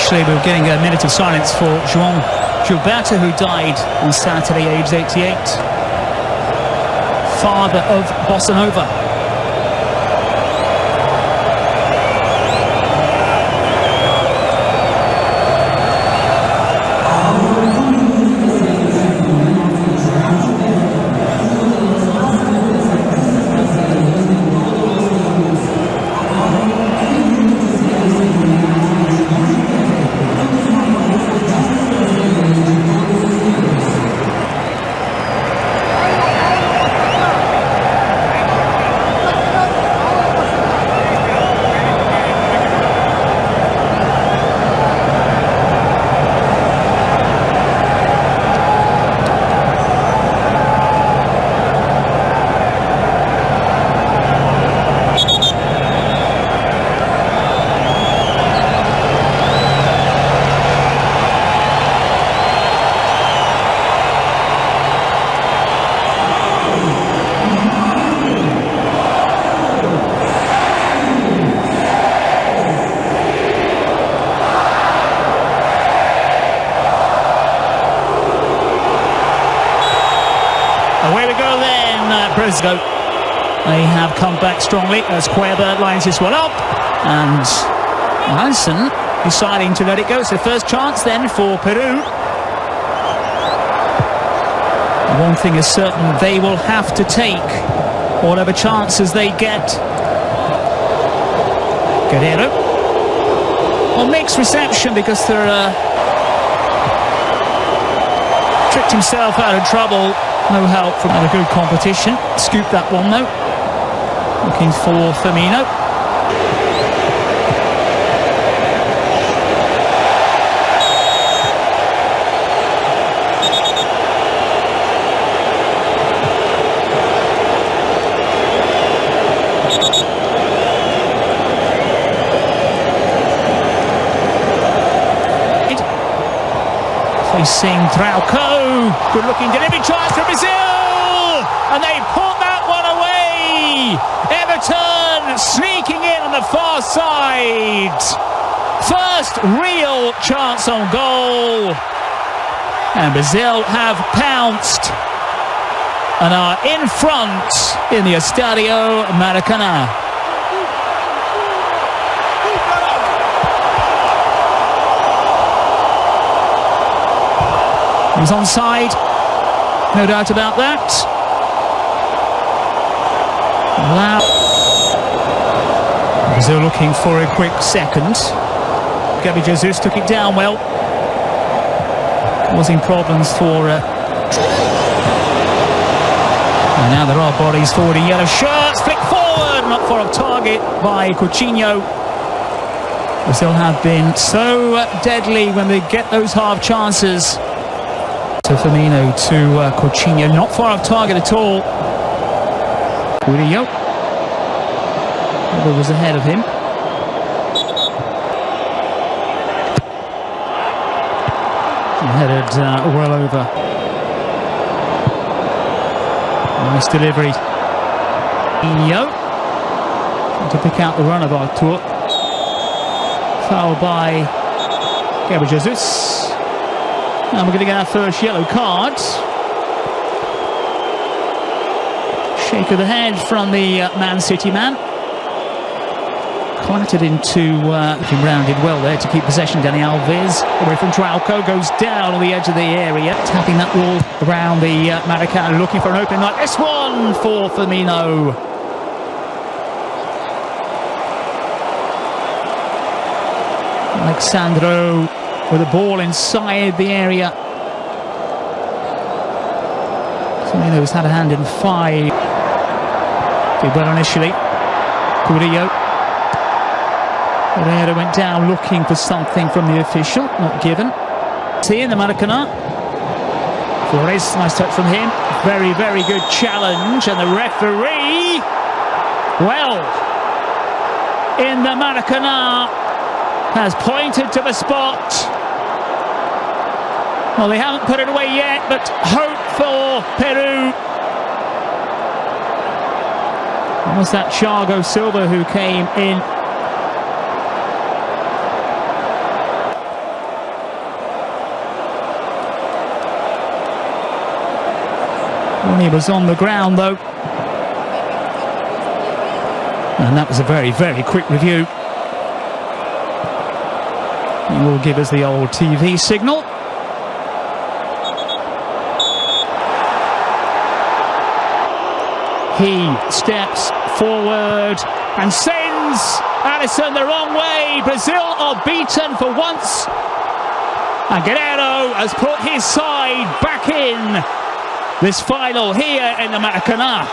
Officially, we are getting uh, a minute of silence for João Gilberto, who died on Saturday, aged 88. Father of Bossa Nova. Ago. They have come back strongly as Cueva lines this one up. And Hansen deciding to let it go. It's the first chance then for Peru. One thing is certain, they will have to take whatever chances they get. Guerrero. Well, mixed reception because they're... Uh, tricked himself out of trouble no help from a good competition. Scoop that one though. Looking for Firmino. Facing Trauco. Good looking delivery chance for Brazil. And they put that one away. Everton sneaking in on the far side. First real chance on goal. And Brazil have pounced and are in front in the Estadio Maracanã. He's onside, no doubt about that. Wow. Brazil looking for a quick second. Gabby Jesus took it down well, causing problems for... Uh... And now there are bodies forward in yellow shirts, flick forward, not far off target by Coutinho. Brazil have been so deadly when they get those half chances to Firmino to uh, Coutinho, not far off target at all. Murillo. Ever was ahead of him. Headed uh, well over. Nice delivery. Coutinho. To pick out the run of Arthur. Foul by Gabriel Jesus. And we're going to get our first yellow card. Shake of the head from the uh, Man City man. Clattered into, uh, rounded well there to keep possession. Dani Alves away from Trauco, goes down on the edge of the area, tapping that wall around the uh, Maracanã, looking for an opening like this one for Firmino. Alex Sandro with the ball inside the area. Firmino's had a hand in five. Did well initially. Curillo. Herrera went down looking for something from the official, not given. See in the Maracanã. Flores, nice touch from him. Very, very good challenge. And the referee, well, in the Maracanã, has pointed to the spot well, they haven't put it away yet, but hope for Peru. It was that Thiago Silva who came in. He was on the ground though. And that was a very very quick review. He will give us the old TV signal. He steps forward and sends Alisson the wrong way. Brazil are beaten for once. And Guerrero has put his side back in this final here in the Maracanã.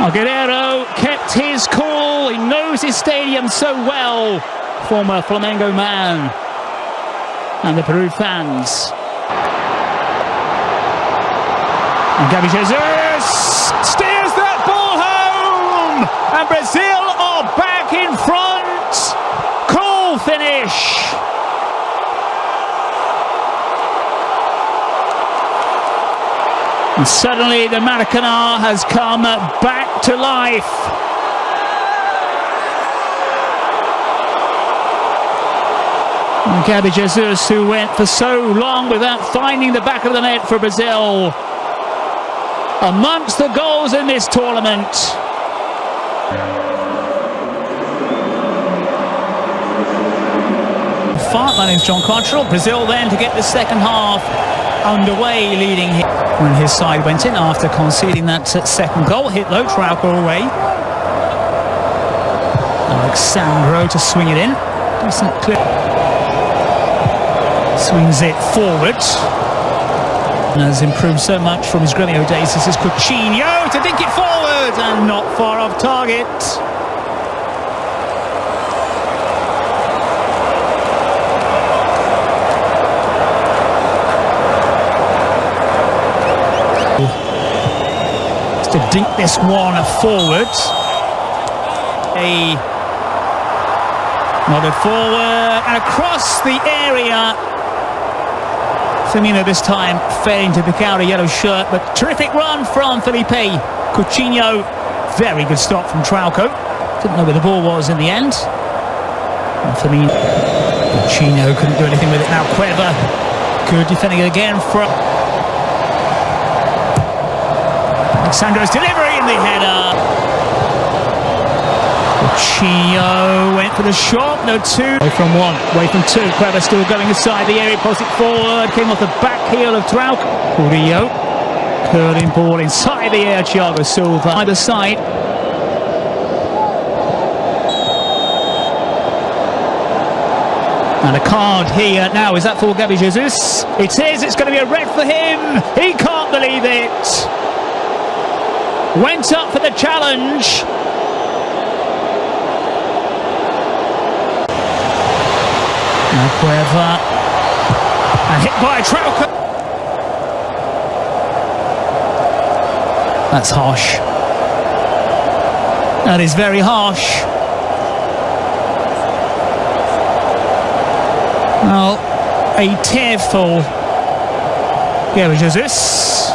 Well, Guerrero kept his cool. He knows his stadium so well. Former Flamengo man. And the Peru fans And Gabby Jesus steers that ball home! And Brazil are back in front! Cool finish! And suddenly the Maracanã has come back to life. Gabby Jesus, who went for so long without finding the back of the net for Brazil, amongst the goals in this tournament. Fart, my name's John Cottrell. Brazil then to get the second half underway, leading when his side went in after conceding that second goal. Hit low, Trauco away. Alex Sandro to swing it in. Decent clip. Swings it forward has improved so much from his Gremio days. This is Coutinho to dink it forward and not far off target. to dink this one forward. A nodded forward and across the area Firmino this time failing to pick out a yellow shirt, but terrific run from Philippe Coutinho. Very good stop from Trauco. Didn't know where the ball was in the end. And Firmino, Coutinho couldn't do anything with it. Now Cueva, good defending again from Alex Sandro's delivery in the header. Chio went for the shot, no two. Away from one, away from two. Cueva still going inside the area, pulls it forward, came off the back heel of Trauk. Murillo, curling ball inside the air, Thiago Silva. Either side. And a card here now, is that for Gabby Jesus? It is, it's going to be a red for him. He can't believe it. Went up for the challenge. Cueva. And hit by Trauco. That's harsh. That is very harsh. Well, a tearful Gary Jesus.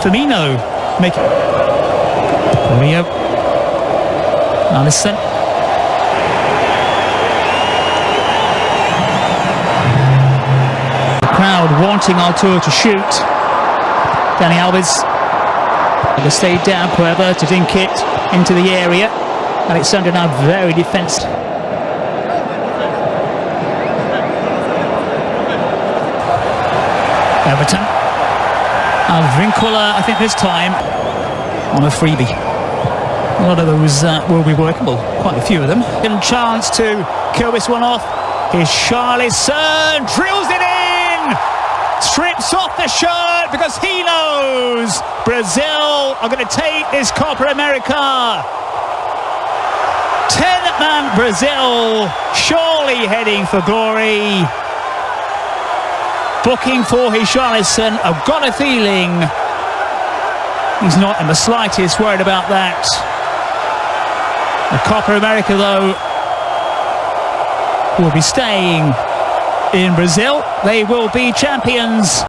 Firmino making. Rio. Alisson. Crowd wanting Arthur to shoot. Dani Alves. They stayed down, Cueva to dink it into the area. Alexander now very defensive. Everton. Advíncula, I think this time, on a freebie. A lot of those uh, will be workable, quite a few of them. And chance to kill this one off. Here's Charlison, drills it! Strips off the shirt because he knows Brazil are going to take this Copa America. 10-man Brazil, surely heading for glory. Booking for his Richarlison. I've got a feeling he's not in the slightest worried about that. The Copa America, though, will be staying in Brazil. They will be champions.